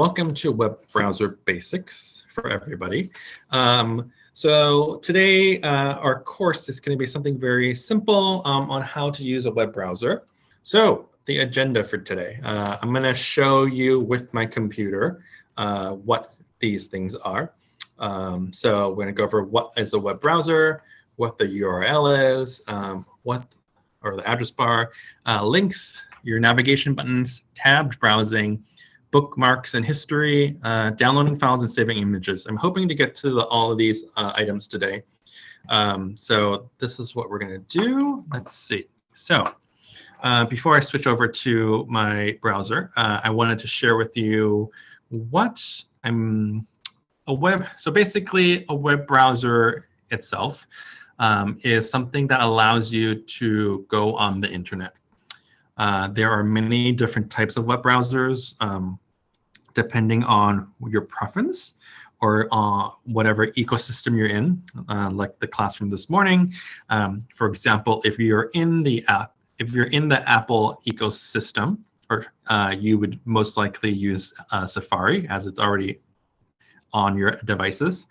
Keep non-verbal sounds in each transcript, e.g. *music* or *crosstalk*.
Welcome to Web Browser Basics for everybody. Um, so today uh, our course is going to be something very simple um, on how to use a web browser. So the agenda for today, uh, I'm going to show you with my computer uh, what these things are. Um, so we're going to go over what is a web browser, what the URL is, um, what or the address bar, uh, links, your navigation buttons, tabbed browsing, bookmarks and history, uh, downloading files and saving images. I'm hoping to get to the, all of these uh, items today. Um, so this is what we're going to do. Let's see. So uh, before I switch over to my browser, uh, I wanted to share with you what I'm a web. So basically, a web browser itself um, is something that allows you to go on the internet. Uh, there are many different types of web browsers, um, depending on your preference or uh, whatever ecosystem you're in, uh, like the classroom this morning. Um, for example, if you're in the app, if you're in the Apple ecosystem, or uh, you would most likely use uh, Safari as it's already on your devices.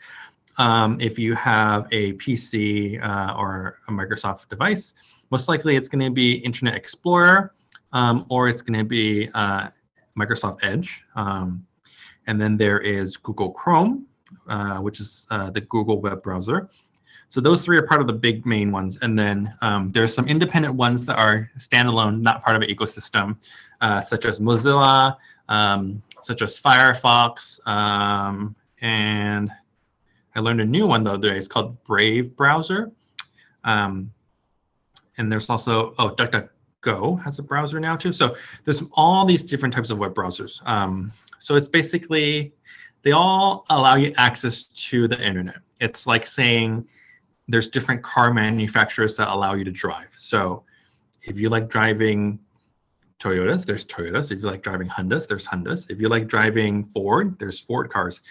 Um, if you have a PC uh, or a Microsoft device, most likely it's going to be Internet Explorer um, or it's going to be uh, Microsoft Edge. Um, and then there is Google Chrome, uh, which is uh, the Google web browser. So those three are part of the big main ones. And then um, there's some independent ones that are standalone, not part of an ecosystem, uh, such as Mozilla, um, such as Firefox. Um, and I learned a new one the other day. It's called Brave Browser. Um, and there's also, oh, DuckDuck Go has a browser now too. So there's all these different types of web browsers. Um, so it's basically, they all allow you access to the internet. It's like saying there's different car manufacturers that allow you to drive. So if you like driving Toyotas, there's Toyotas. If you like driving Hondas, there's Hondas. If you like driving Ford, there's Ford cars.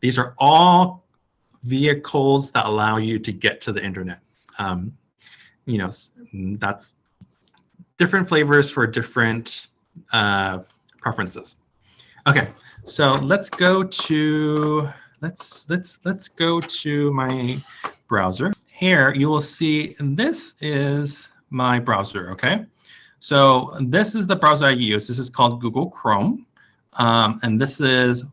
These are all vehicles that allow you to get to the internet. Um, you know, that's different flavors for different uh, preferences. Okay, so let's go to let's let's let's go to my browser. Here you will see this is my browser. Okay, so this is the browser I use. This is called Google Chrome, um, and this is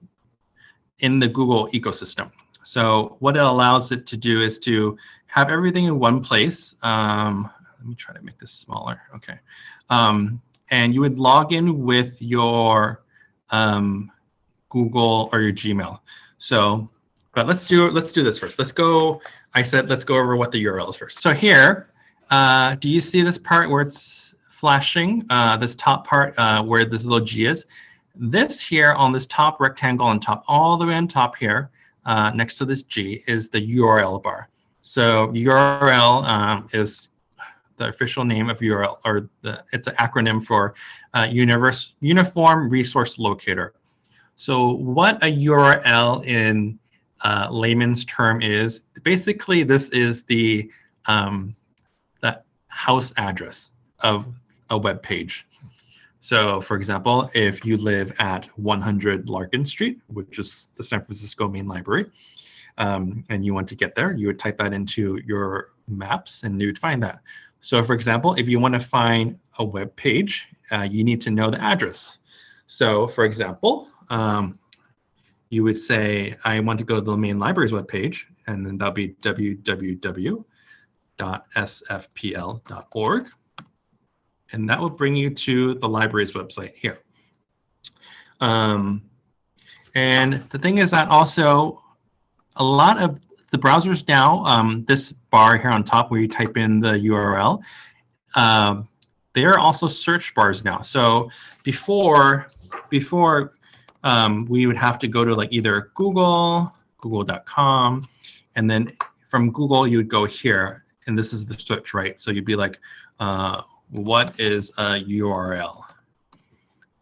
in the Google ecosystem. So what it allows it to do is to have everything in one place. Um, let me try to make this smaller. Okay. Um, and you would log in with your um, Google or your Gmail. So, but let's do let's do this first. Let's go. I said let's go over what the URL is first. So here, uh, do you see this part where it's flashing? Uh, this top part uh, where this little G is. This here on this top rectangle on top, all the way on top here, uh, next to this G is the URL bar. So URL um, is the official name of URL, or the, it's an acronym for uh, Universe, Uniform Resource Locator. So what a URL in uh, layman's term is, basically this is the, um, the house address of a web page. So for example, if you live at 100 Larkin Street, which is the San Francisco Main Library, um, and you want to get there, you would type that into your maps and you would find that. So for example, if you want to find a web page, uh, you need to know the address. So for example, um, you would say, I want to go to the main library's web page, and then that'll be www.sfpl.org. And that will bring you to the library's website here. Um, and the thing is that also a lot of the browsers now, um, this bar here on top where you type in the URL, uh, they are also search bars now. So before, before um, we would have to go to like either Google, google.com, and then from Google you would go here, and this is the search, right? So you'd be like, uh, what is a URL?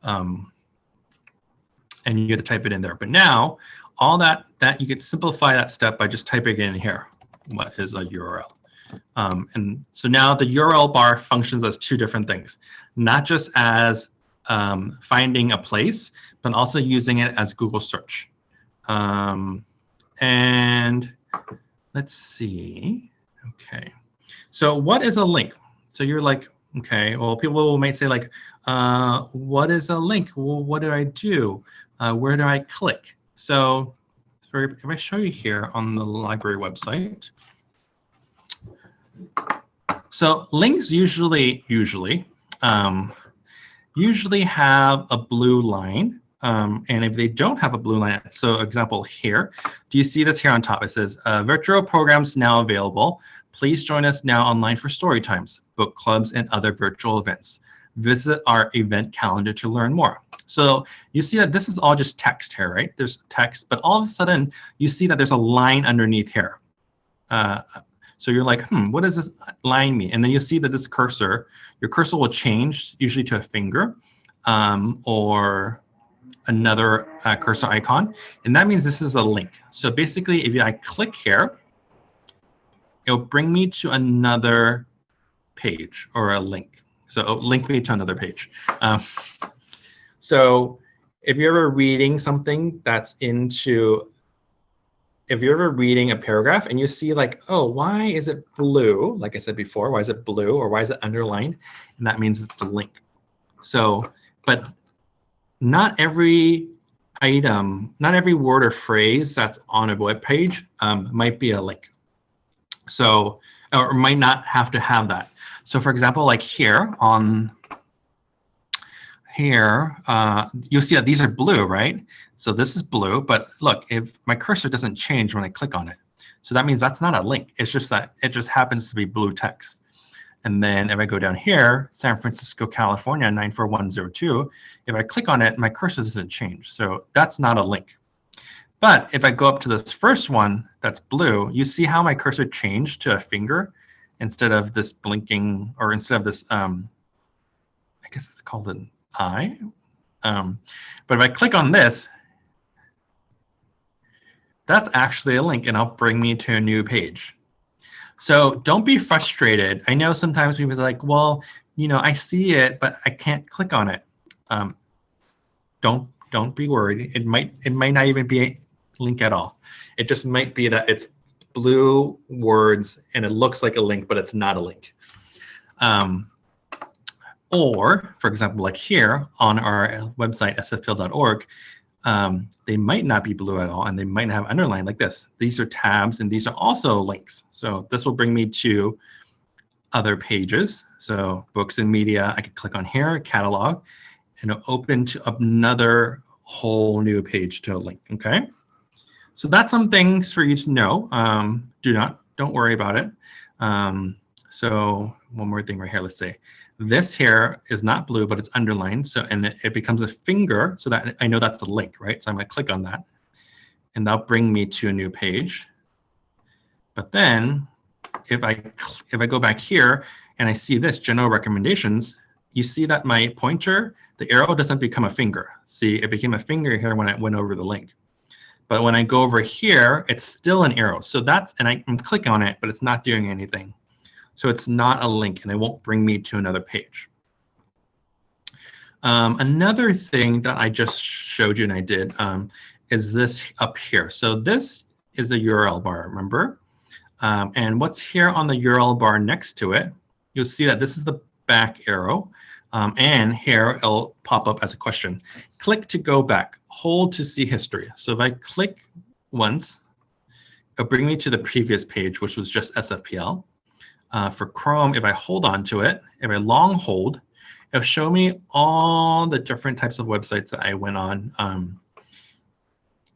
Um, and you get to type it in there. But now all that, that you could simplify that step by just typing in here, what is a URL. Um, and so now the URL bar functions as two different things, not just as um, finding a place, but also using it as Google search. Um, and let's see. Okay. So what is a link? So you're like, okay, well, people might say like, uh, what is a link? Well, what do I do? Uh, where do I click? So if I show you here on the library website, so links usually, usually, um, usually have a blue line. Um, and if they don't have a blue line, so example here, do you see this here on top? It says uh, virtual programs now available. Please join us now online for story times, book clubs, and other virtual events. Visit our event calendar to learn more. So you see that this is all just text here, right? There's text, but all of a sudden you see that there's a line underneath here. Uh, so you're like, hmm, what does this line mean? And then you see that this cursor, your cursor will change usually to a finger um, or another uh, cursor icon. And that means this is a link. So basically, if I click here, it'll bring me to another page or a link. So it'll link me to another page. Um, so if you're ever reading something that's into, if you're ever reading a paragraph and you see like, oh, why is it blue? Like I said before, why is it blue or why is it underlined? And that means it's a link. So, but not every item, not every word or phrase that's on a web page um, might be a link. So, or might not have to have that. So for example, like here on here, uh, you'll see that these are blue, right? So this is blue, but look, if my cursor doesn't change when I click on it, so that means that's not a link. It's just that it just happens to be blue text. And then if I go down here, San Francisco, California, 94102, if I click on it, my cursor doesn't change. So that's not a link. But if I go up to this first one that's blue, you see how my cursor changed to a finger instead of this blinking, or instead of this, um, I guess it's called an eye. Um, but if I click on this, that's actually a link and it'll bring me to a new page. So don't be frustrated. I know sometimes people are like, well, you know, I see it, but I can't click on it. Um, don't don't be worried. It might it might not even be link at all. It just might be that it's blue words and it looks like a link, but it's not a link. Um, or, for example, like here on our website, sfpl.org, um, they might not be blue at all, and they might not have underlined like this. These are tabs, and these are also links. So this will bring me to other pages. So books and media, I could click on here, catalog, and it'll open to another whole new page to a link, okay? So that's some things for you to know. Um, do not, don't worry about it. Um, so one more thing right here, let's say. This here is not blue, but it's underlined. So and it, it becomes a finger so that I know that's the link, right? So I'm gonna click on that and that'll bring me to a new page. But then if I if I go back here and I see this general recommendations, you see that my pointer, the arrow doesn't become a finger. See, it became a finger here when I went over the link. But when I go over here, it's still an arrow. So that's, and I can click on it, but it's not doing anything. So it's not a link and it won't bring me to another page. Um, another thing that I just showed you and I did um, is this up here. So this is a URL bar, remember? Um, and what's here on the URL bar next to it, you'll see that this is the back arrow. Um, and here it'll pop up as a question. Click to go back, hold to see history. So if I click once, it'll bring me to the previous page, which was just SFPL. Uh, for Chrome, if I hold on to it, if I long hold, it'll show me all the different types of websites that I went on um,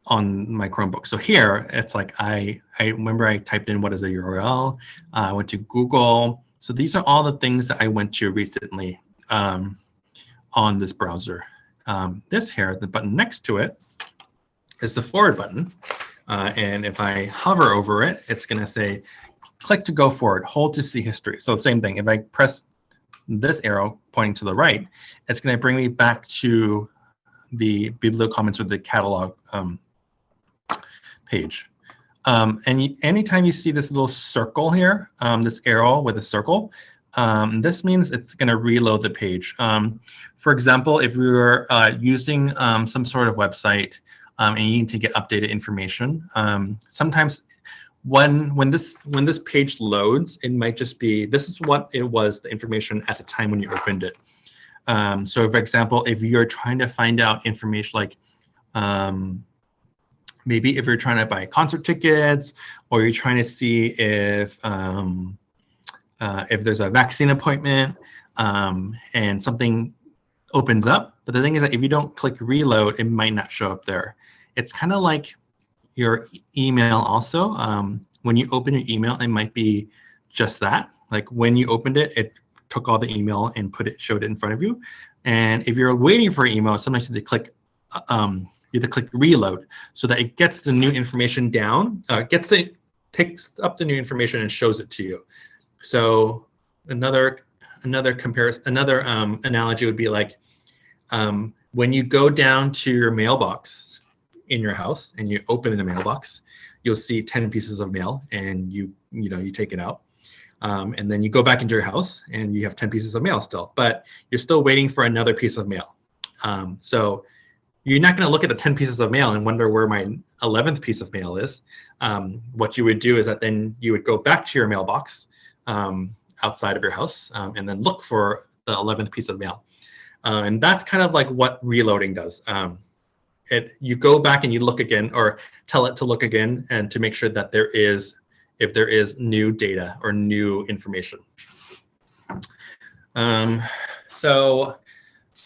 on my Chromebook. So here, it's like I, I remember I typed in what is a URL. Uh, I went to Google. So these are all the things that I went to recently um, on this browser. Um, this here, the button next to it, is the forward button. Uh, and if I hover over it, it's going to say click to go forward, hold to see history. So same thing, if I press this arrow pointing to the right, it's going to bring me back to the bibliocommons or the catalog um, page. Um, and you, anytime you see this little circle here, um, this arrow with a circle, um, this means it's going to reload the page. Um, for example, if you're uh, using um, some sort of website um, and you need to get updated information, um, sometimes when when this when this page loads, it might just be this is what it was the information at the time when you opened it. Um, so, for example, if you're trying to find out information like maybe if you're trying to buy concert tickets or you're trying to see if uh, if there's a vaccine appointment um, and something opens up. But the thing is that if you don't click reload, it might not show up there. It's kind of like your email also. Um, when you open your email, it might be just that. Like when you opened it, it took all the email and put it, showed it in front of you. And if you're waiting for email, sometimes you click uh, um, you have to click reload so that it gets the new information down, uh, gets the picks up the new information and shows it to you. So another another comparison, another um, analogy would be like um, when you go down to your mailbox in your house and you open the mailbox, you'll see 10 pieces of mail and you you know you take it out. Um, and then you go back into your house and you have 10 pieces of mail still, but you're still waiting for another piece of mail. Um, so you're not going to look at the 10 pieces of mail and wonder where my 11th piece of mail is. Um, what you would do is that then you would go back to your mailbox um, outside of your house um, and then look for the 11th piece of mail. Uh, and that's kind of like what reloading does. Um, it, you go back and you look again or tell it to look again and to make sure that there is, if there is new data or new information. Um, so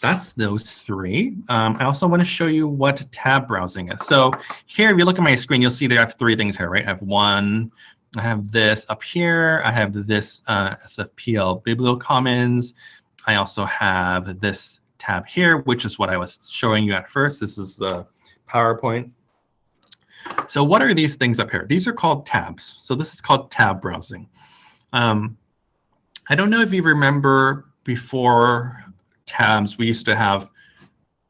that's those three. Um, I also want to show you what tab browsing is. So here, if you look at my screen, you'll see that I have three things here, right? I have one, I have this up here. I have this uh, SFPL BiblioCommons. I also have this tab here, which is what I was showing you at first. This is the PowerPoint. So what are these things up here? These are called tabs. So this is called tab browsing. Um, I don't know if you remember before tabs, we used to have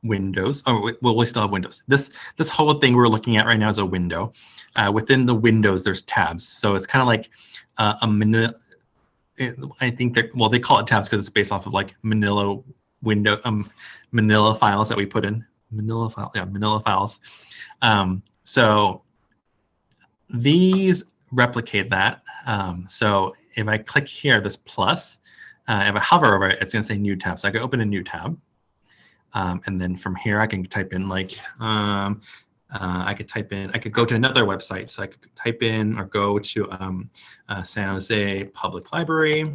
windows. Oh, well, we still have windows. This this whole thing we're looking at right now is a window. Uh, within the windows, there's tabs. So it's kind of like uh, a manila. I think that well, they call it tabs because it's based off of like Manila window, um, Manila files that we put in Manila file, yeah, Manila files. Um, so these replicate that. Um, so if I click here, this plus, uh, if I hover over it, it's going to say new tab. So I can open a new tab. Um, and then from here, I can type in like, um, uh, I could type in, I could go to another website. So I could type in or go to um, uh, San Jose Public Library.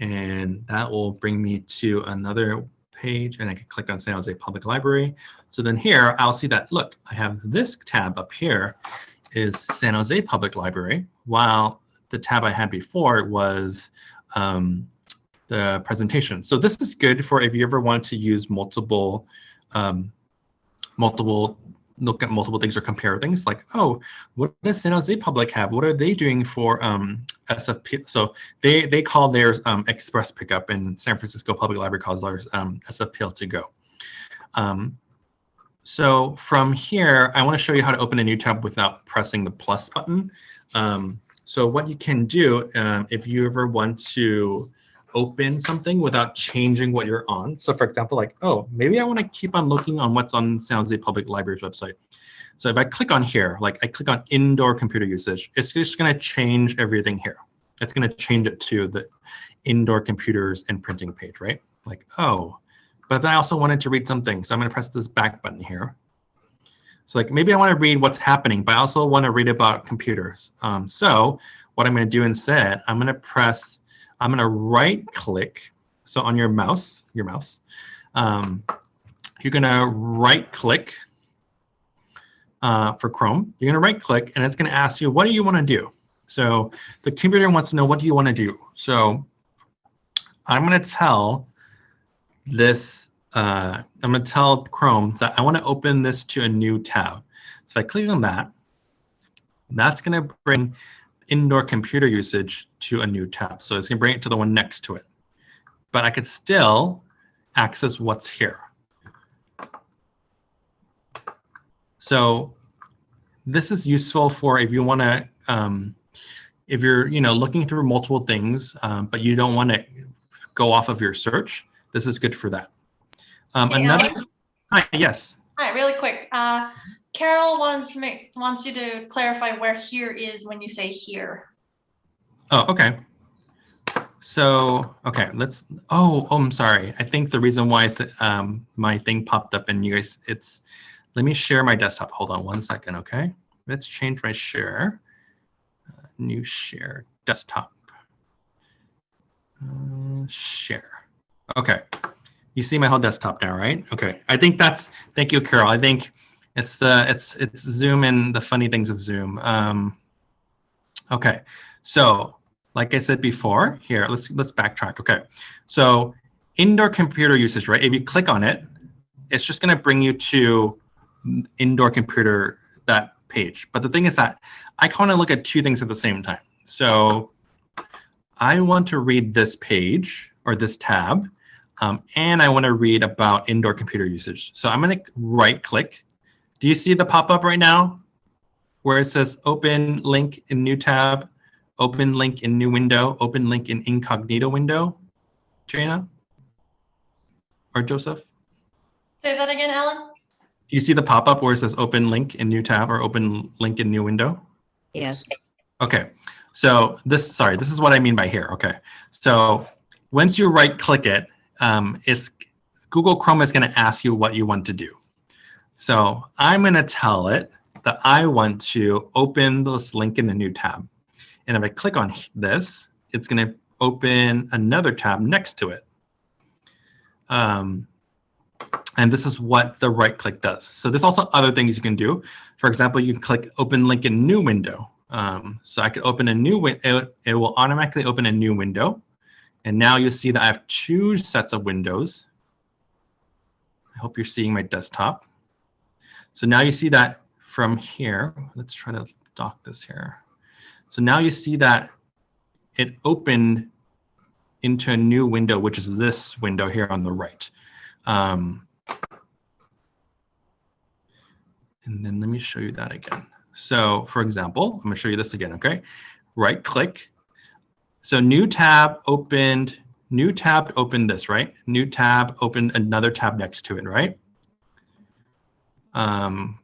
And that will bring me to another page and I could click on San Jose Public Library. So then here, I'll see that, look, I have this tab up here is San Jose Public Library, while the tab I had before was um, the presentation. So this is good for if you ever want to use multiple, um, multiple, look at multiple things or compare things like, oh, what does San Jose Public have? What are they doing for um, SFP? So they, they call theirs um, Express Pickup and San Francisco Public Library calls theirs um, SFPL to go. Um, so from here, I want to show you how to open a new tab without pressing the plus button. Um, so what you can do um, if you ever want to open something without changing what you're on. So for example, like, oh, maybe I want to keep on looking on what's on San Jose Public Library's website. So if I click on here, like I click on indoor computer usage, it's just going to change everything here. It's going to change it to the indoor computers and printing page, right? Like, oh, but then I also wanted to read something. So I'm going to press this back button here. So like maybe I want to read what's happening, but I also want to read about computers. Um, so what I'm going to do instead, I'm going to press, I'm going to right click. So on your mouse, your mouse, um, you're going to right click uh, for Chrome. You're going to right click and it's going to ask you, what do you want to do? So the computer wants to know, what do you want to do? So I'm going to tell this uh, I'm going to tell Chrome that I want to open this to a new tab. So if I click on that, that's going to bring indoor computer usage to a new tab. So it's going to bring it to the one next to it. But I could still access what's here. So this is useful for if you want to um, if you're you know looking through multiple things, um, but you don't want to go off of your search, this is good for that. Um, another, hi, yes. All right, really quick. Uh, Carol wants me wants you to clarify where here is when you say here. Oh, okay. So, okay, let's, oh, oh, I'm sorry. I think the reason why um, my thing popped up and you guys, it's, let me share my desktop. Hold on one second, okay? Let's change my share. Uh, new share, desktop. Uh, share. Okay. You see my whole desktop now, right? Okay. I think that's, thank you, Carol. I think it's the, it's, it's Zoom and the funny things of Zoom. Um, okay. So like I said before, here, let's let's backtrack. Okay, so indoor computer usage, right? If you click on it, it's just gonna bring you to indoor computer, that page. But the thing is that I kind of look at two things at the same time. So I want to read this page or this tab, um, and I want to read about indoor computer usage. So I'm gonna right click. Do you see the pop-up right now? Where it says open link in new tab, open link in new window, open link in incognito window, Jana or Joseph? Say that again, Alan. Do you see the pop-up where it says open link in new tab or open link in new window? Yes. Okay, so this, sorry, this is what I mean by here. Okay, so once you right click it, um, it's Google Chrome is going to ask you what you want to do. So I'm going to tell it that I want to open this link in a new tab. And if I click on this, it's going to open another tab next to it. Um, and this is what the right click does. So there's also other things you can do. For example, you can click open link in new window. Um, so I could open a new window. It, it will automatically open a new window. And now you see that I have two sets of windows. I hope you're seeing my desktop. So now you see that from here. Let's try to dock this here. So now you see that it opened into a new window, which is this window here on the right. Um, and then let me show you that again. So for example, I'm gonna show you this again, okay? Right click. So new tab opened, new tab opened this, right? New tab opened another tab next to it, right? Um,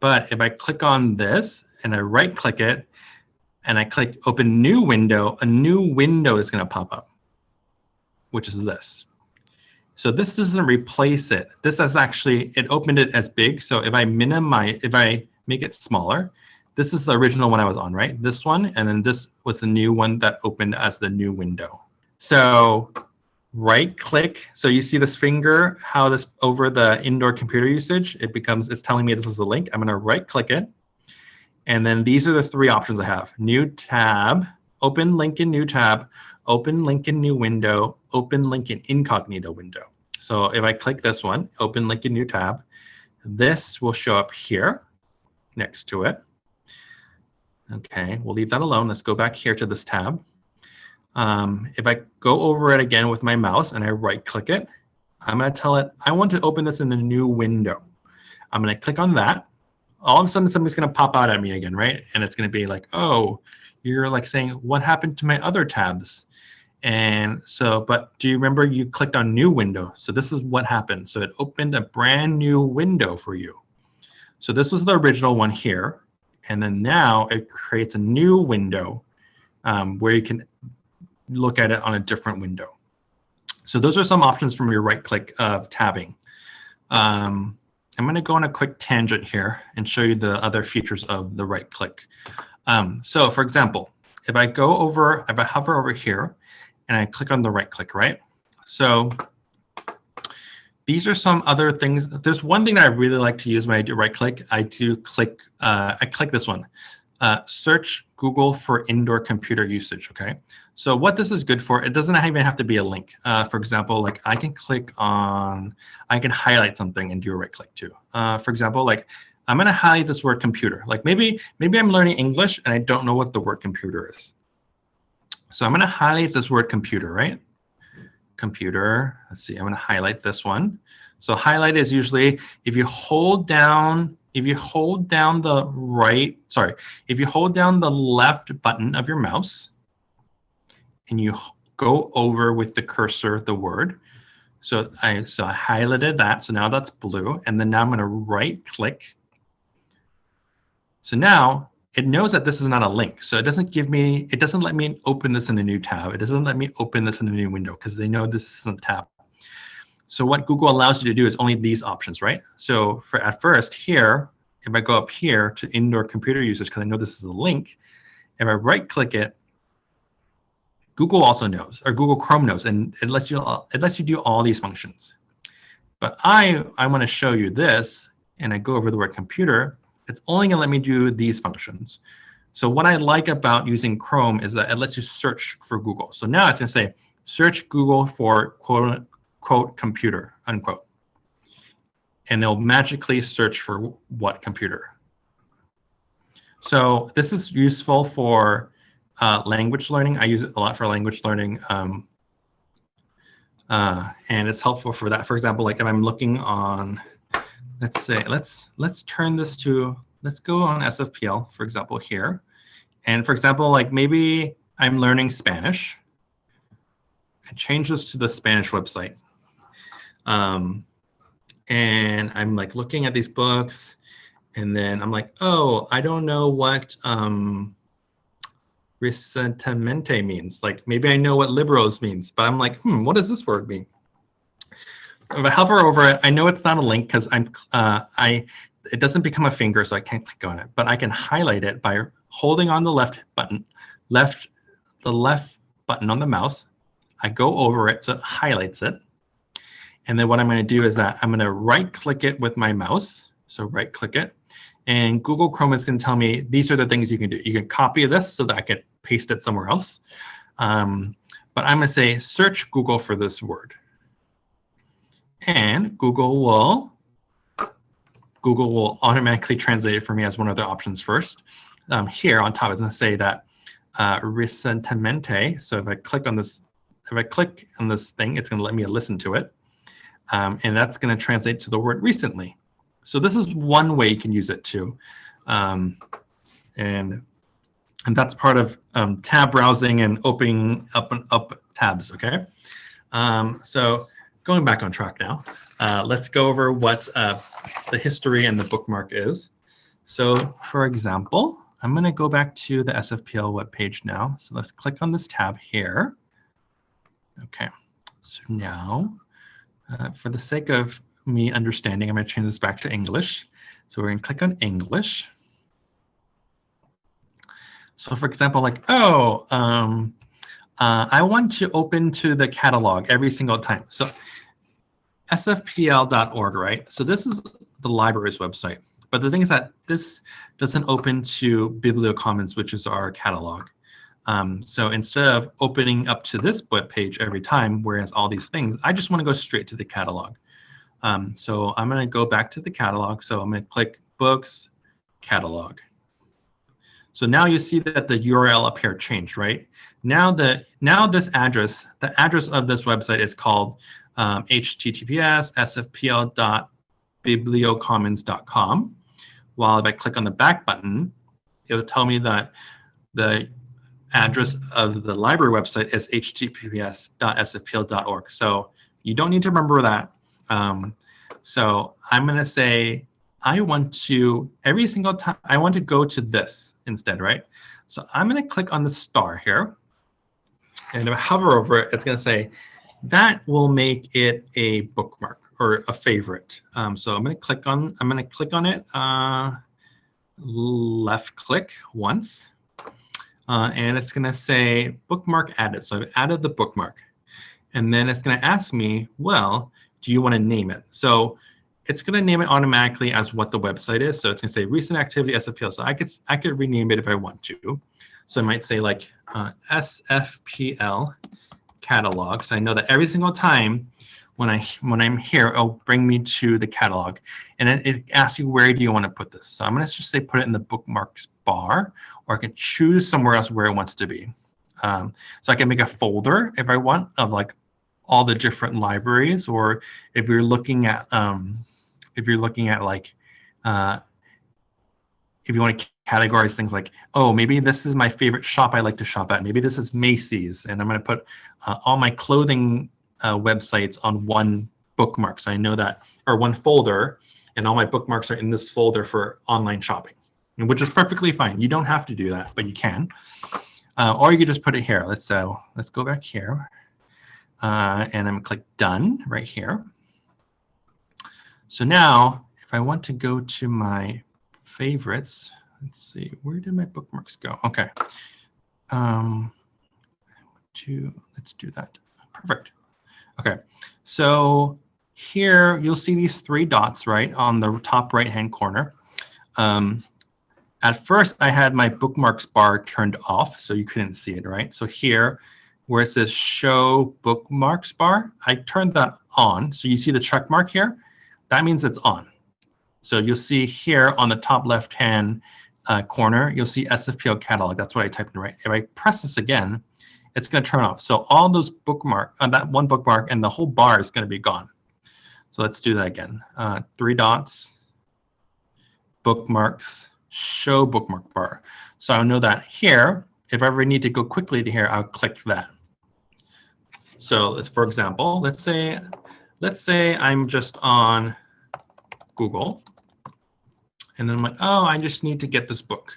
but if I click on this and I right click it and I click open new window, a new window is gonna pop up, which is this. So this doesn't replace it. This is actually, it opened it as big. So if I minimize, if I make it smaller, this is the original one I was on, right? This one, and then this was the new one that opened as the new window. So right click. So you see this finger, how this over the indoor computer usage, it becomes, it's telling me this is the link. I'm gonna right click it. And then these are the three options I have. New tab, open link in new tab, open link in new window, open link in incognito window. So if I click this one, open link in new tab, this will show up here next to it. Okay, we'll leave that alone. Let's go back here to this tab. Um, if I go over it again with my mouse and I right click it, I'm going to tell it, I want to open this in a new window. I'm going to click on that. All of a sudden, something's going to pop out at me again, right? And it's going to be like, oh, you're like saying, what happened to my other tabs? And so, but do you remember you clicked on new window? So this is what happened. So it opened a brand new window for you. So this was the original one here. And then now it creates a new window um, where you can look at it on a different window. So those are some options from your right click of tabbing. Um, I'm going to go on a quick tangent here and show you the other features of the right click. Um, so for example, if I go over, if I hover over here and I click on the right click, right? So these are some other things. There's one thing that I really like to use when I do right click. I do click, uh, I click this one, uh, search Google for indoor computer usage, okay? So what this is good for, it doesn't even have to be a link. Uh, for example, like I can click on, I can highlight something and do a right click too. Uh, for example, like I'm gonna highlight this word computer. Like maybe, maybe I'm learning English and I don't know what the word computer is. So I'm gonna highlight this word computer, right? Computer, let's see, I'm gonna highlight this one. So highlight is usually if you hold down if you hold down the right, sorry, if you hold down the left button of your mouse and you go over with the cursor the word, so I so I highlighted that, so now that's blue, and then now I'm going to right click. So now it knows that this is not a link, so it doesn't give me, it doesn't let me open this in a new tab. It doesn't let me open this in a new window because they know this isn't a tab. So what Google allows you to do is only these options, right? So for at first here, if I go up here to indoor computer usage, because I know this is a link, if I right click it, Google also knows, or Google Chrome knows, and it lets you it lets you do all these functions. But I I want to show you this, and I go over the word computer. It's only going to let me do these functions. So what I like about using Chrome is that it lets you search for Google. So now it's going to say search Google for quote quote computer, unquote. And they'll magically search for what computer. So this is useful for uh, language learning. I use it a lot for language learning. Um, uh, and it's helpful for that. For example, like if I'm looking on, let's say, let's let's turn this to, let's go on SFPL, for example, here. And for example, like maybe I'm learning Spanish. I change this to the Spanish website. Um, and I'm like looking at these books and then I'm like, oh, I don't know what um, recientemente means. Like maybe I know what liberos means, but I'm like, hmm, what does this word mean? If I hover over it, I know it's not a link because I'm uh, I it doesn't become a finger, so I can't click on it. But I can highlight it by holding on the left button, left the left button on the mouse. I go over it so it highlights it. And then what I'm going to do is that I'm going to right click it with my mouse. So right click it. And Google Chrome is going to tell me these are the things you can do. You can copy this so that I can paste it somewhere else. Um, but I'm going to say search Google for this word. And Google will Google will automatically translate it for me as one of the options first. Um, here on top, it's going to say that uh. So if I click on this, if I click on this thing, it's going to let me listen to it. Um, and that's going to translate to the word recently. So this is one way you can use it too. Um, and, and that's part of um, tab browsing and opening up and up tabs, okay? Um, so going back on track now, uh, let's go over what uh, the history and the bookmark is. So for example, I'm going to go back to the SFPL web page now. So let's click on this tab here. Okay, so now uh, for the sake of me understanding, I'm going to change this back to English. So we're going to click on English. So for example, like, oh, um, uh, I want to open to the catalog every single time. So sfpl.org, right? So this is the library's website. But the thing is that this doesn't open to BiblioCommons, which is our catalog. Um, so instead of opening up to this web page every time, whereas all these things, I just want to go straight to the catalog. Um, so I'm going to go back to the catalog. So I'm going to click Books, Catalog. So now you see that the URL up here changed, right? Now the now this address, the address of this website is called um, https sfpl.bibliocommons.com. While if I click on the back button, it'll tell me that the address of the library website is https.sfpl.org. So you don't need to remember that. Um, so I'm going to say, I want to, every single time, I want to go to this instead, right? So I'm going to click on the star here. And if I hover over it, it's going to say, that will make it a bookmark or a favorite. Um, so I'm going to click on, I'm going to click on it, uh, left click once. Uh, and it's going to say bookmark added. So I've added the bookmark. And then it's going to ask me, well, do you want to name it? So it's going to name it automatically as what the website is. So it's going to say recent activity SFPL. So I could I could rename it if I want to. So I might say like uh, SFPL catalog. So I know that every single time when I when I'm here, it'll bring me to the catalog, and it, it asks you where do you want to put this. So I'm going to just say put it in the bookmarks bar, or I can choose somewhere else where it wants to be. Um, so I can make a folder if I want of like all the different libraries, or if you're looking at um, if you're looking at like uh, if you want to categorize things like, oh, maybe this is my favorite shop I like to shop at. Maybe this is Macy's, and I'm going to put uh, all my clothing uh, websites on one bookmark. So I know that, or one folder, and all my bookmarks are in this folder for online shopping, which is perfectly fine. You don't have to do that, but you can. Uh, or you could just put it here. Let's so let's go back here, uh, and I'm gonna click done right here. So now, if I want to go to my favorites, let's see, where did my bookmarks go? Okay. Um, to, let's do that. Perfect. Okay, so here you'll see these three dots, right, on the top right-hand corner. Um, at first, I had my bookmarks bar turned off, so you couldn't see it, right? So here, where it says show bookmarks bar, I turned that on. So you see the check mark here? That means it's on. So you'll see here on the top left-hand uh, corner, you'll see SFPL catalog. That's what I typed in, right? If I press this again, it's going to turn off. So all those bookmark, uh, that one bookmark and the whole bar is going to be gone. So let's do that again. Uh, three dots, bookmarks, show bookmark bar. So I'll know that here, if I ever need to go quickly to here, I'll click that. So let's, for example, let's say, let's say I'm just on Google, and then I'm like, oh, I just need to get this book.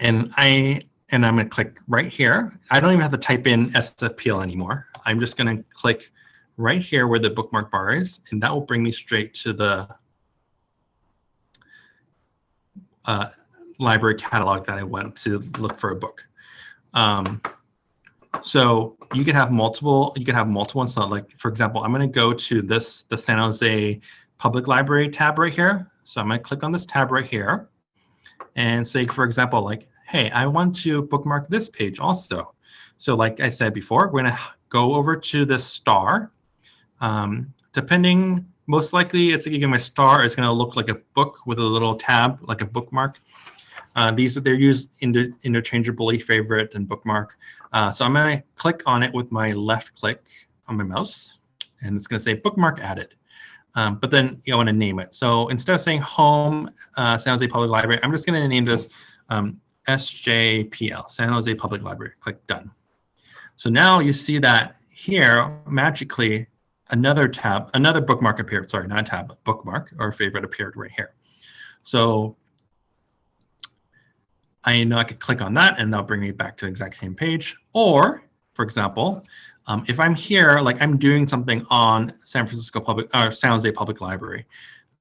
And I and I'm going to click right here. I don't even have to type in SFPL anymore. I'm just going to click right here where the bookmark bar is, and that will bring me straight to the uh, library catalog that I went to look for a book. Um, so you can have multiple, you can have multiple ones. So like, for example, I'm going to go to this, the San Jose Public Library tab right here. So I'm going to click on this tab right here and say, for example, like hey, I want to bookmark this page also. So like I said before, we're going to go over to the star. Um, depending, most likely it's again, my star is going to look like a book with a little tab, like a bookmark. Uh, these they're used inter interchangeably, favorite and bookmark. Uh, so I'm going to click on it with my left click on my mouse, and it's going to say bookmark added. Um, but then you want to name it. So instead of saying home uh, San Jose Public Library, I'm just going to name this um, SJPL, San Jose Public Library. Click Done. So now you see that here, magically, another tab, another bookmark appeared. Sorry, not a tab, bookmark or favorite appeared right here. So I know I could click on that and that'll bring me back to the exact same page. Or, for example, um, if I'm here, like I'm doing something on San Francisco Public or San Jose Public Library,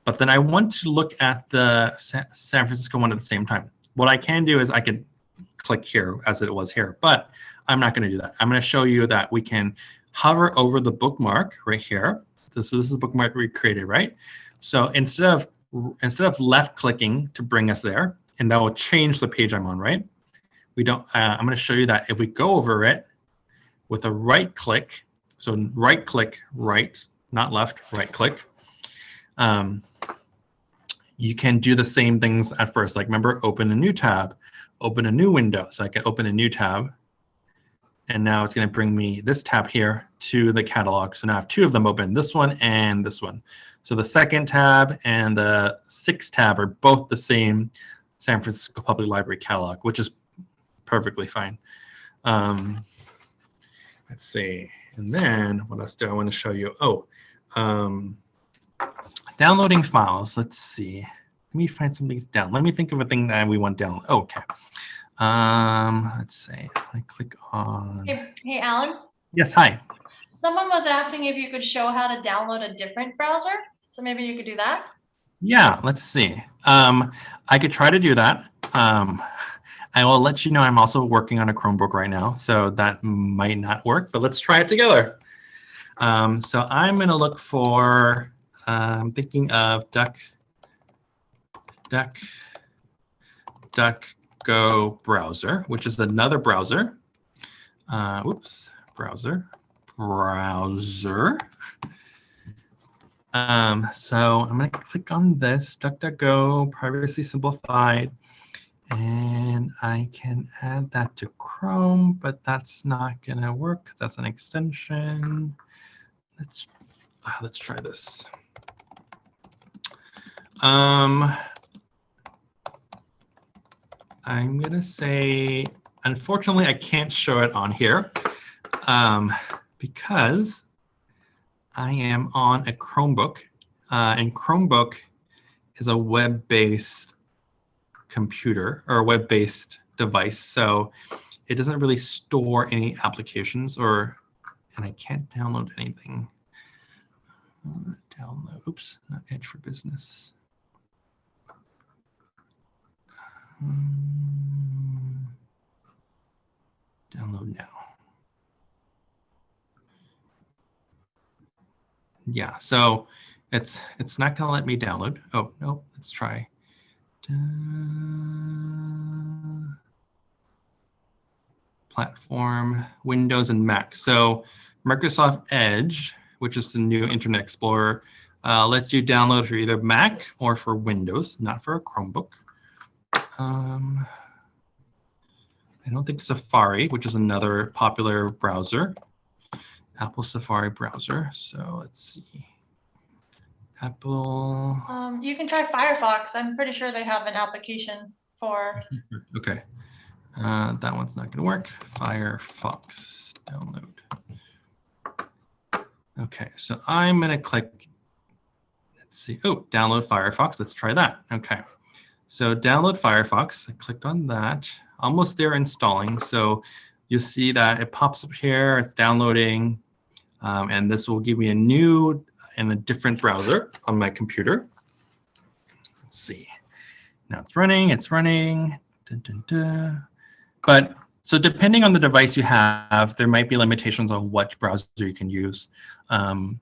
but then I want to look at the San Francisco one at the same time. What I can do is I can click here as it was here, but I'm not going to do that. I'm going to show you that we can hover over the bookmark right here. This, this is the bookmark we created, right? So instead of instead of left clicking to bring us there, and that will change the page I'm on, right? We don't. Uh, I'm going to show you that if we go over it with a right click, so right click, right, not left, right click. Um, you can do the same things at first. Like remember, open a new tab, open a new window. So I can open a new tab. And now it's going to bring me this tab here to the catalog. So now I have two of them open, this one and this one. So the second tab and the sixth tab are both the same San Francisco Public Library catalog, which is perfectly fine. Um, let's see. And then what else do I want to show you? Oh, um, Downloading files. Let's see. Let me find some things down. Let me think of a thing that we want down. Oh, okay. Um, let's see. I click on. Hey, hey, Alan. Yes. Hi. Someone was asking if you could show how to download a different browser. So maybe you could do that. Yeah. Let's see. Um, I could try to do that. Um, I will let you know I'm also working on a Chromebook right now, so that might not work, but let's try it together. Um, so I'm going to look for I'm thinking of Duck, Duck, Duck Go browser, which is another browser. Uh, whoops, browser, browser. Um, so I'm going to click on this, DuckDuckGo, privacy simplified, and I can add that to Chrome, but that's not going to work. That's an extension. Let's, uh, let's try this. Um, I'm going to say, unfortunately, I can't show it on here um, because I am on a Chromebook, uh, and Chromebook is a web-based computer or web-based device. So it doesn't really store any applications or, and I can't download anything. Uh, download, oops, not Edge for Business. Um, download now. Yeah, so it's it's not going to let me download. Oh, no, let's try. Da platform, Windows and Mac. So Microsoft Edge, which is the new Internet Explorer, uh, lets you download for either Mac or for Windows, not for a Chromebook. Um, I don't think Safari, which is another popular browser, Apple Safari browser. So let's see. Apple. Um, you can try Firefox. I'm pretty sure they have an application for. *laughs* Okay. Uh, that one's not going to work. Firefox download. Okay, so I'm going to click, let's see, oh, download Firefox. Let's try that. Okay, so download Firefox. I clicked on that. Almost there installing. So you'll see that it pops up here. It's downloading. Um, and this will give me a new and a different browser on my computer. Let's see. Now it's running. It's running. Dun, dun, dun. But so depending on the device you have, there might be limitations on what browser you can use. Um,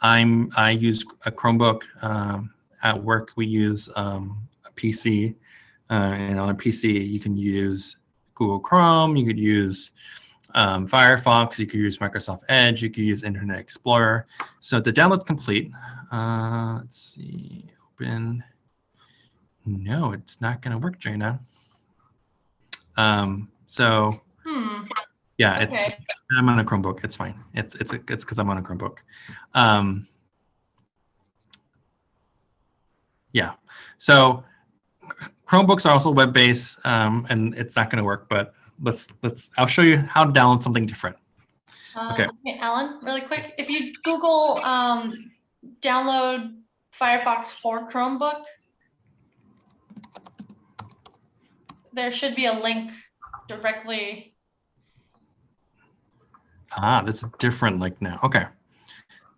I'm I use a Chromebook. Um, at work, we use um, a PC, uh, and on a PC you can use Google Chrome. You could use um, Firefox. You could use Microsoft Edge. You could use Internet Explorer. So the download's complete. Uh, let's see. Open. No, it's not going to work, Jana. Um, so Hmm. yeah, it's Okay. I'm on a Chromebook. It's fine. It's it's it's because I'm on a Chromebook. Um, yeah. So Chromebooks are also web-based, um, and it's not going to work. But let's let's. I'll show you how to download something different. Um, Okay. Alan, really quick, if you Google um, download Firefox for Chromebook, there should be a link directly. Ah, that's a different link now. Okay.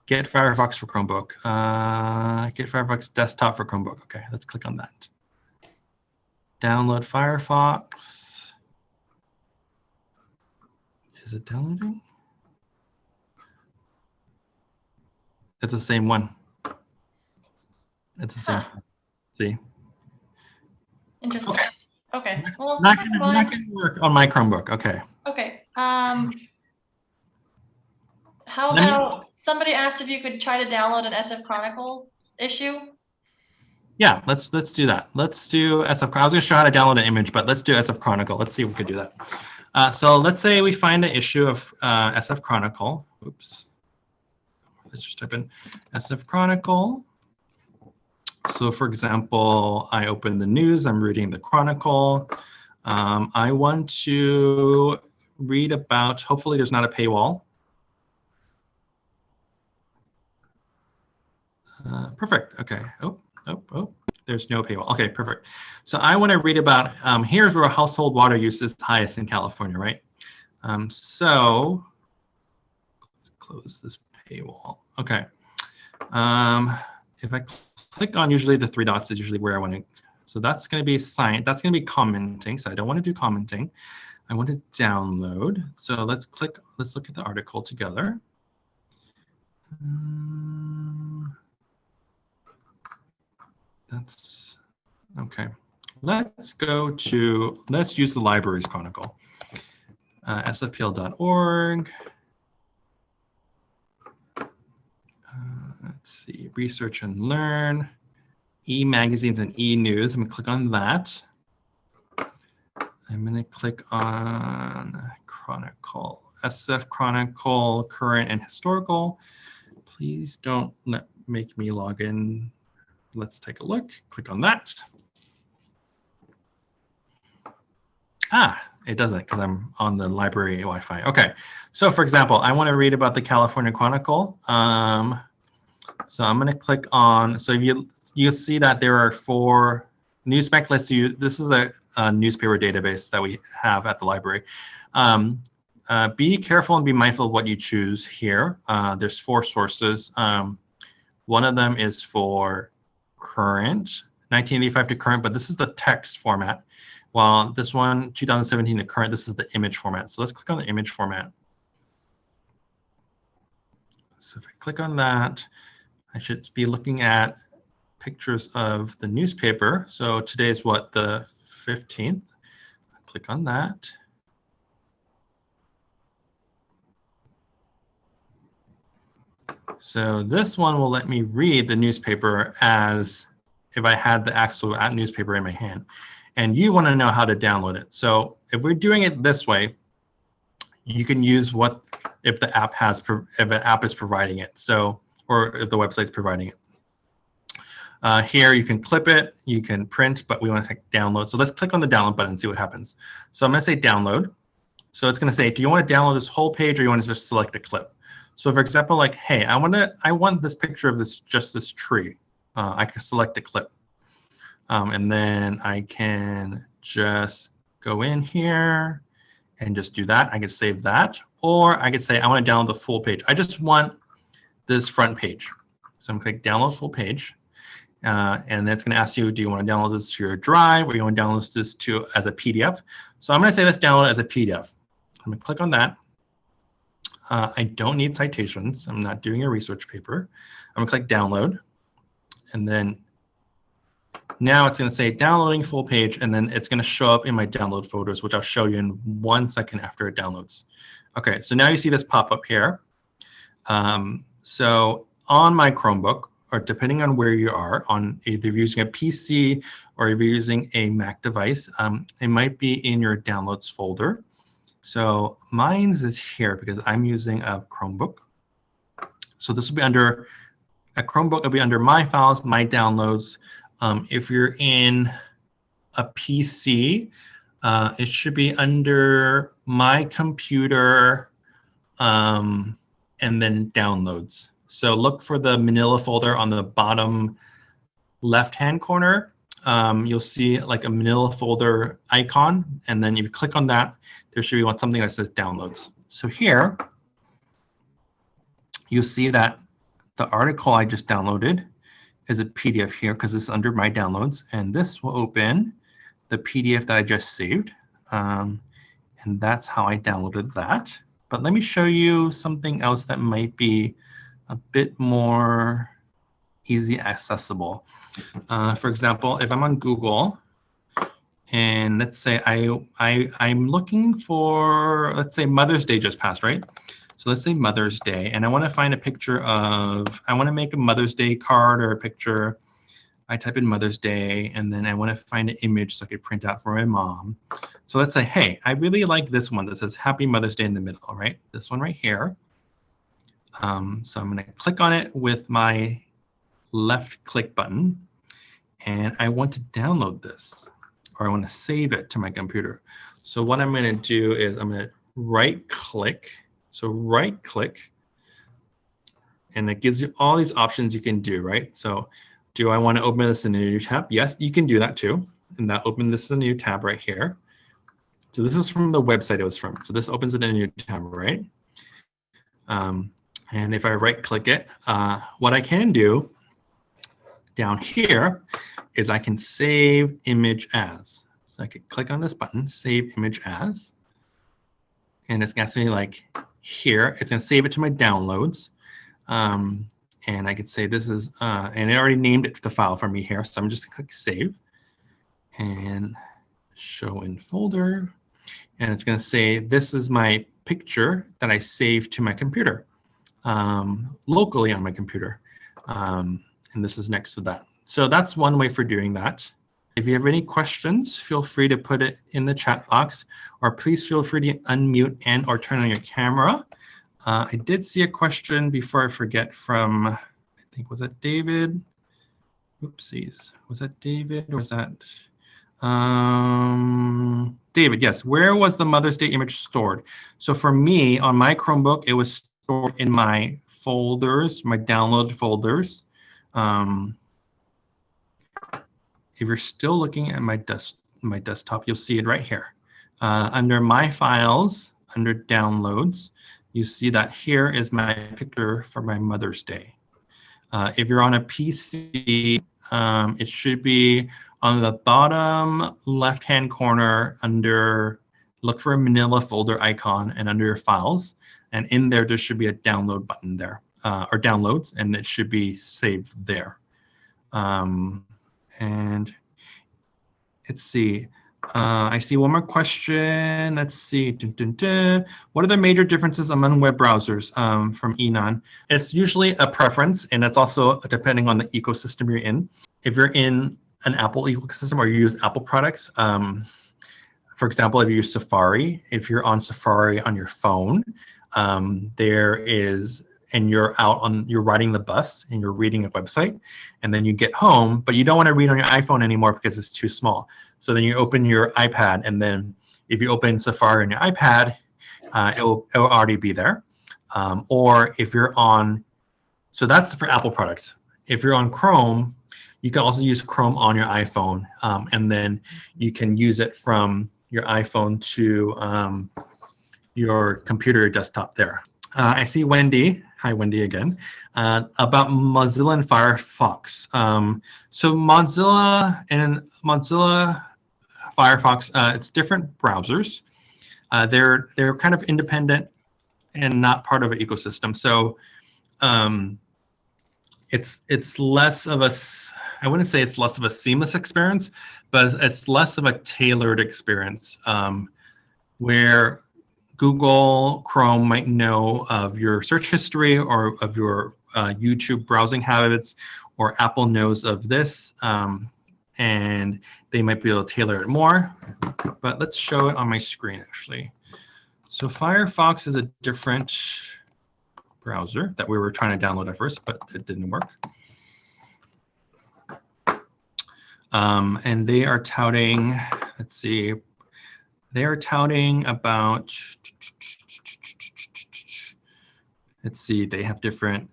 Get Firefox for Chromebook. Uh, get Firefox desktop for Chromebook. Okay, let's click on that. Download Firefox. Is it downloading? It's the same one. It's the same. Huh. See, Interesting. Okay. okay. Well, not gonna, not gonna work on my Chromebook. Okay. Okay. Um, how about somebody asked if you could try to download an SF Chronicle issue? Yeah, let's let's do that. Let's do SF. I was going to show how to download an image, but let's do SF Chronicle. Let's see if we could do that. Uh, so let's say we find an issue of uh, SF Chronicle. Oops. Let's just type in SF Chronicle. So for example, I open the news. I'm reading the Chronicle. Um, I want to read about. Hopefully, there's not a paywall. Uh, perfect. Okay. Oh, oh, oh. There's no paywall. Okay, perfect. So I want to read about. Um, here's where household water use is highest in California, right? Um, so let's close this paywall. Okay. Um, if I click on usually the three dots is usually where I want to. So that's going to be sign. That's going to be commenting. So I don't want to do commenting. I want to download. So let's click. Let's look at the article together. Um, that's okay. Let's go to, let's use the libraries chronicle. Uh, sfpl.org. Uh, let's see, research and learn, e-magazines and e-news. I'm gonna click on that. I'm gonna click on chronicle, SF chronicle, current and historical. Please don't let make me log in Let's take a look. Click on that. Ah, it doesn't because I'm on the library Wi-Fi. Okay, so for example, I want to read about the California Chronicle. Um, so I'm going to click on, so you you see that there are four, NewsBank lets you, this is a, a newspaper database that we have at the library. Um, uh, be careful and be mindful of what you choose here. Uh, there's four sources. Um, one of them is for current, 1985 to current, but this is the text format. While this one, 2017 to current, this is the image format. So let's click on the image format. So if I click on that, I should be looking at pictures of the newspaper. So today is what, the 15th? Click on that. So this one will let me read the newspaper as if I had the actual newspaper in my hand. And you want to know how to download it. So if we're doing it this way, you can use what if the app has if the app is providing it. So or if the website's providing it. Uh, here you can clip it, you can print, but we want to download. So let's click on the download button and see what happens. So I'm going to say download. So it's going to say, do you want to download this whole page or you want to just select a clip? So for example, like, hey, I want to, I want this picture of this, just this tree. Uh, I can select a clip. Um, and then I can just go in here and just do that. I could save that. Or I could say, I want to download the full page. I just want this front page. So I'm going to click download full page. Uh, and then it's going to ask you, do you want to download this to your drive or you want to download this to as a PDF? So I'm going to say let's download as a PDF. I'm going to click on that. Uh, I don't need citations. I'm not doing a research paper. I'm to click download. And then now it's going to say downloading full page, and then it's going to show up in my download folders, which I'll show you in one second after it downloads. Okay, so now you see this pop up here. Um, so on my Chromebook, or depending on where you are, on either using a PC or if you're using a Mac device, um, it might be in your downloads folder. So mine's is here because I'm using a Chromebook. So this will be under, a Chromebook It'll be under My Files, My Downloads. Um, if you're in a PC, uh, it should be under My Computer um, and then Downloads. So look for the Manila folder on the bottom left-hand corner. Um, you'll see like a Manila folder icon, and then if you click on that, there should be something that says downloads. So here, you'll see that the article I just downloaded is a PDF here because it's under my downloads, and this will open the PDF that I just saved. Um, and that's how I downloaded that. But let me show you something else that might be a bit more easy accessible. Uh, for example, if I'm on Google and let's say I, I, I'm looking for, let's say Mother's Day just passed, right? So let's say Mother's Day, and I want to find a picture of, I want to make a Mother's Day card or a picture. I type in Mother's Day, and then I want to find an image so I could print out for my mom. So let's say, hey, I really like this one that says Happy Mother's Day in the middle, right? This one right here. Um, so I'm going to click on it with my left click button. And I want to download this or I want to save it to my computer. So what I'm going to do is I'm going to right click. So right click. And it gives you all these options you can do, right? So do I want to open this in a new tab? Yes, you can do that too. And that open this is a new tab right here. So this is from the website it was from. So this opens it in a new tab, right? Um, and if I right click it, uh, what I can do down here is I can save image as. So I could click on this button, save image as. And it's going to say like here, it's going to save it to my downloads. Um, and I could say this is, uh, and it already named it to the file for me here. So I'm just going to click save and show in folder. And it's going to say, this is my picture that I saved to my computer um, locally on my computer. Um, and this is next to that. So that's one way for doing that. If you have any questions, feel free to put it in the chat box, or please feel free to unmute and or turn on your camera. Uh, I did see a question before I forget from, I think, was that David? Oopsies. Was that David or was that? Um, David, yes. Where was the Mother's Day image stored? So for me, on my Chromebook, it was stored in my folders, my download folders. Um, if you're still looking at my, desk, my desktop, you'll see it right here. Uh, under My Files, under Downloads, you see that here is my picture for my Mother's Day. Uh, if you're on a PC, um, it should be on the bottom left-hand corner under, look for a manila folder icon and under your files. And in there, there should be a download button there, uh, or downloads, and it should be saved there. Um, and let's see. Uh, I see one more question. Let's see. Dun, dun, dun. What are the major differences among web browsers um, from Enon? It's usually a preference, and it's also depending on the ecosystem you're in. If you're in an Apple ecosystem or you use Apple products, um, for example, if you use Safari, if you're on Safari on your phone, um, there is and you're out on you're riding the bus and you're reading a website and then you get home but you don't want to read on your iphone anymore because it's too small. So then you open your ipad and then if you open safari on your ipad uh, it, will, it will already be there. Um, or if you're on so that's for apple products. If you're on chrome you can also use chrome on your iphone um, and then you can use it from your iphone to um, your computer desktop there. Uh, I see Wendy Hi, Wendy again. Uh, about Mozilla and Firefox. Um, so Mozilla and Mozilla Firefox, uh, it's different browsers. Uh, they're they're kind of independent and not part of an ecosystem. So um, it's it's less of a I wouldn't say it's less of a seamless experience, but it's less of a tailored experience um, where Google Chrome might know of your search history or of your uh, YouTube browsing habits, or Apple knows of this, um, and they might be able to tailor it more. But let's show it on my screen, actually. So Firefox is a different browser that we were trying to download at first, but it didn't work. Um, and they are touting, let's see, they are touting about, let's see, they have different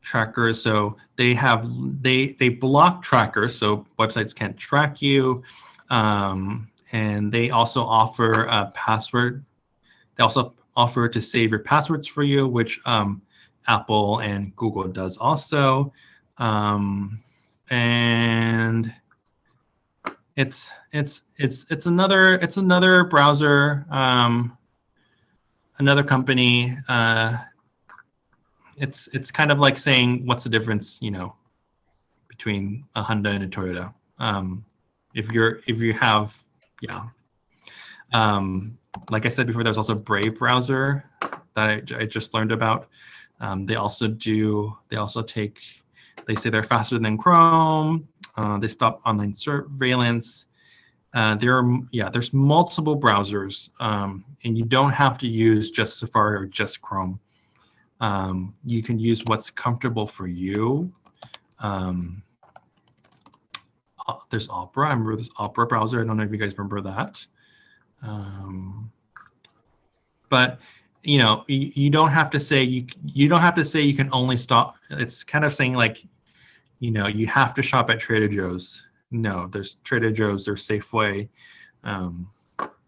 trackers. So they have, they, they block trackers, so websites can't track you. Um, and they also offer a password. They also offer to save your passwords for you, which um, Apple and Google does also. Um, and it's it's it's it's another it's another browser, um, another company. Uh, it's it's kind of like saying what's the difference, you know, between a Honda and a Toyota. Um, if you're if you have yeah. Um, like I said before, there's also Brave browser that I, I just learned about. Um, they also do they also take they say they're faster than Chrome. Uh, they stop online surveillance. Uh, there are, yeah, there's multiple browsers, um, and you don't have to use just Safari or just Chrome. Um, you can use what's comfortable for you. Um, uh, there's Opera. I remember this Opera browser. I don't know if you guys remember that. Um, but you know, you, you don't have to say you you don't have to say you can only stop. It's kind of saying like you know, you have to shop at Trader Joe's. No, there's Trader Joe's, there's Safeway. Um,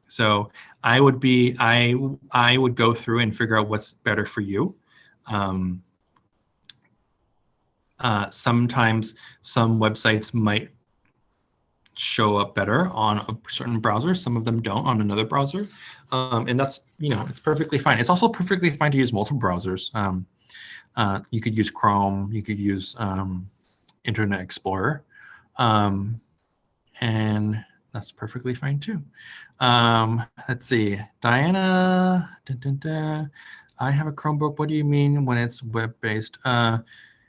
so I would be, I, I would go through and figure out what's better for you. Um, uh, sometimes some websites might show up better on a certain browser. Some of them don't on another browser. Um, and that's, you know, it's perfectly fine. It's also perfectly fine to use multiple browsers. Um, uh, you could use Chrome, you could use um, Internet Explorer. Um, and that's perfectly fine too. Um, let's see, Diana. I have a Chromebook. What do you mean when it's web-based? Uh,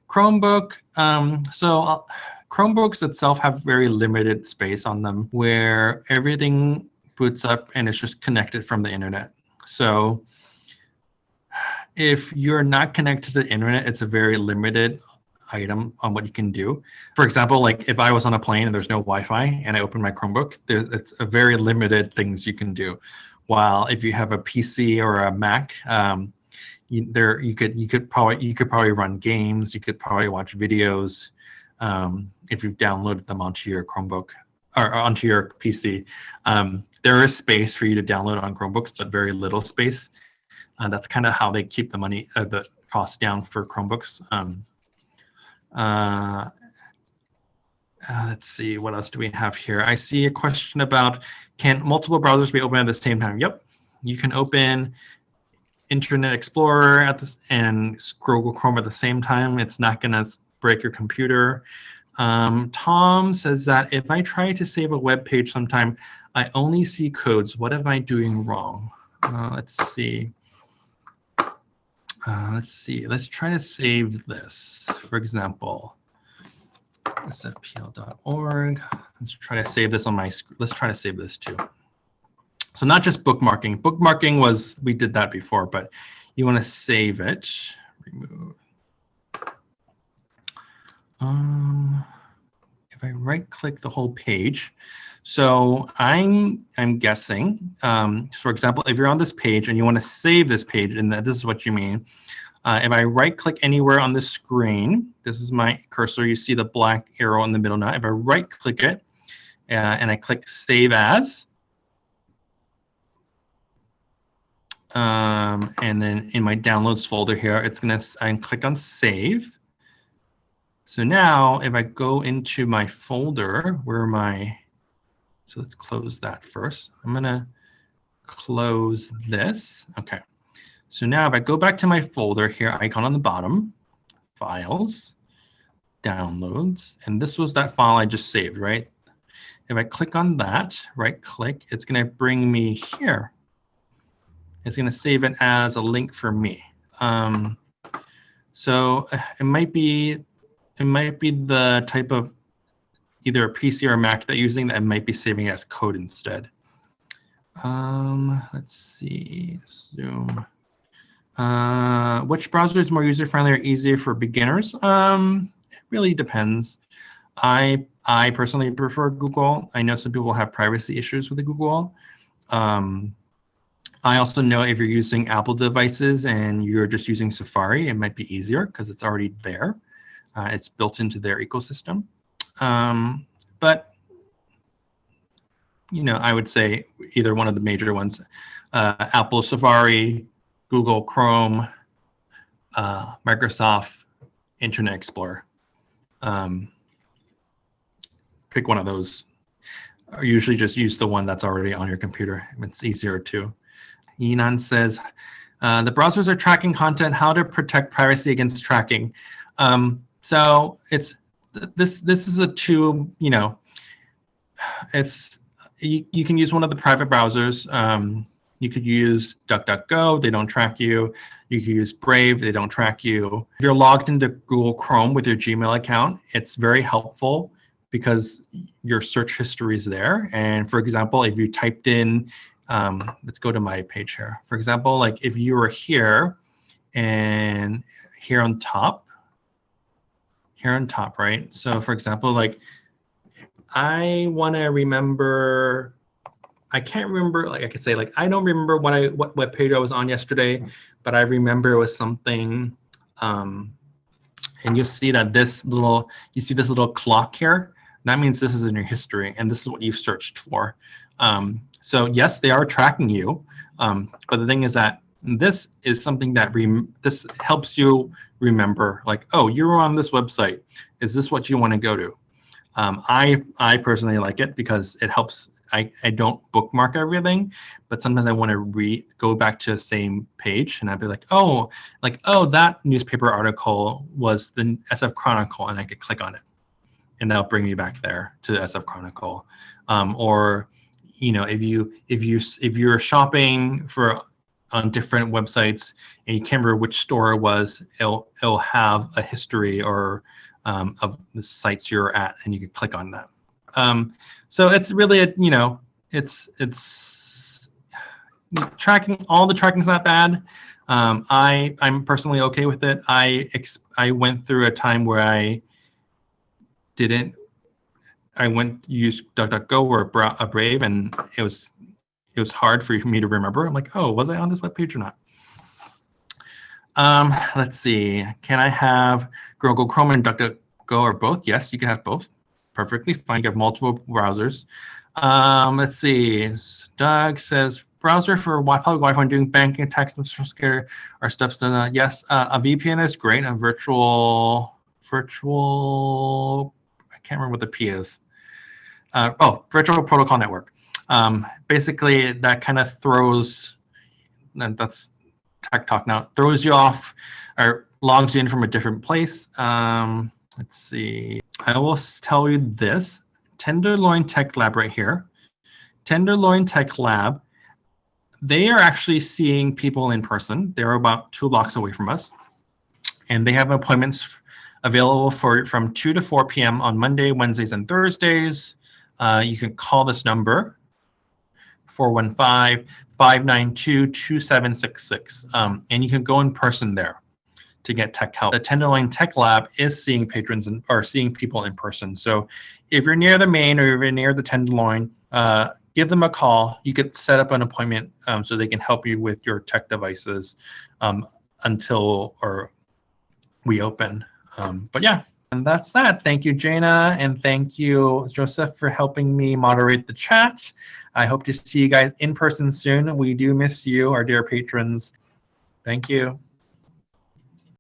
Chromebook, um, so uh, Chromebooks itself have very limited space on them where everything boots up and it's just connected from the internet. So if you're not connected to the internet, it's a very limited item on what you can do. For example, like if I was on a plane and there's no Wi-Fi and I open my Chromebook, there, it's a very limited things you can do. While if you have a PC or a Mac, um, you, there you could you could probably you could probably run games, you could probably watch videos um, if you've downloaded them onto your Chromebook or onto your PC. Um, there is space for you to download on Chromebooks, but very little space. Uh, that's kind of how they keep the money, uh, the cost down for Chromebooks. Um, uh, uh, let's see, what else do we have here? I see a question about, can multiple browsers be open at the same time? Yep, you can open Internet Explorer at this and Google Chrome at the same time. It's not gonna break your computer. Um, Tom says that if I try to save a web page sometime, I only see codes. What am I doing wrong? Uh, let's see. Uh, let's see. Let's try to save this. For example, sfpl.org. Let's try to save this on my screen. Let's try to save this too. So not just bookmarking. Bookmarking was, we did that before, but you want to save it. Remove. Um, if I right click the whole page, so I'm I'm guessing, um, for example, if you're on this page and you want to save this page, and this is what you mean. Uh, if I right click anywhere on the screen, this is my cursor, you see the black arrow in the middle now. If I right click it uh, and I click save as, um, and then in my downloads folder here, it's gonna, I click on save. So now if I go into my folder where my so let's close that first. I'm gonna close this. Okay. So now if I go back to my folder here, icon on the bottom, files, downloads, and this was that file I just saved, right? If I click on that, right click, it's gonna bring me here. It's gonna save it as a link for me. Um, so uh, it might be, it might be the type of either a PC or a Mac that you're using that might be saving as code instead. Um, let's see, Zoom. Uh, which browser is more user-friendly or easier for beginners? Um, it really depends. I I personally prefer Google. I know some people have privacy issues with Google. Um, I also know if you're using Apple devices and you're just using Safari, it might be easier because it's already there. Uh, it's built into their ecosystem. Um, but, you know, I would say either one of the major ones, uh, Apple Safari, Google Chrome, uh, Microsoft Internet Explorer. Um, pick one of those. Or usually just use the one that's already on your computer. It's easier to. Yinan says, uh, the browsers are tracking content, how to protect privacy against tracking. Um, so it's this this is a two you know it's you, you can use one of the private browsers um, you could use DuckDuckGo, they don't track you. You could use Brave, they don't track you. If you're logged into Google Chrome with your Gmail account, it's very helpful because your search history is there. And for example, if you typed in, um, let's go to my page here. For example, like if you were here and here on top, here on top, right? So for example, like I want to remember, I can't remember, like I could say like, I don't remember what I, what web page I was on yesterday, but I remember it was something, um, and you see that this little, you see this little clock here, that means this is in your history and this is what you've searched for. Um, so yes, they are tracking you, um, but the thing is that this is something that this helps you remember like oh you're on this website. Is this what you want to go to? Um, i i personally like it because it helps I, I don't bookmark everything but sometimes i want to read go back to the same page and i'd be like oh like oh that newspaper article was the sf chronicle and i could click on it. And that'll bring me back there to the sf chronicle. Um, or you know if you if you if you're shopping for on different websites and you can't remember which store it was, it'll, it'll have a history or um, of the sites you're at and you can click on that. Um, so it's really, a, you know, it's, it's tracking, all the tracking's not bad. Um, I I'm personally okay with it. I I went through a time where I didn't. I went use DuckDuckGo or a Brave, and it was it was hard for *laughs* me to remember. I'm like, oh, was I on this webpage or not? Um, let's see. Can I have Google Chrome and DuckDuckGo or both? Yes, you can have both. Perfectly fine. You have multiple browsers. Um, let's see. Doug says browser for Wi public Wi-Fi when doing banking, and social security are steps to uh, yes. Uh, a VPN is great. A virtual virtual I can't remember what the P is. Uh, oh, virtual protocol network. Um, basically, that kind of throws. And that's tech talk now. Throws you off or logs you in from a different place. Um, let's see. I will tell you this. Tenderloin Tech Lab right here. Tenderloin Tech Lab, they are actually seeing people in person. They're about two blocks away from us. And they have appointments available for from 2 to 4 p.m. on Monday, Wednesdays, and Thursdays. Uh, you can call this number, 415 592 2766. Um, and you can go in person there to get tech help. The Tenderloin Tech Lab is seeing patrons and or seeing people in person. So if you're near the main or you're near the Tenderloin, uh, give them a call. You could set up an appointment um, so they can help you with your tech devices um, until or we open. Um, but yeah, and that's that. Thank you, Jana, and thank you, Joseph, for helping me moderate the chat. I hope to see you guys in person soon. We do miss you, our dear patrons. Thank you.